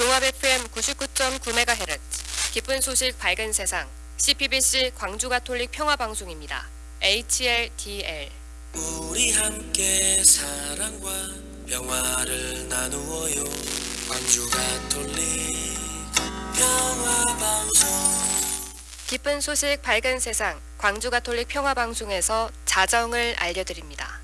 종합 FM 99.9MHz 기쁜 소식 밝은 세상 CPBC 광주 가톨릭 평화 방송입니다. HLDL 우리 함께 사랑과 평화를 나누어요 광주 가톨릭 평화 방송 기쁜 소식 밝은 세상 광주 가톨릭 평화 방송에서 자정을 알려드립니다.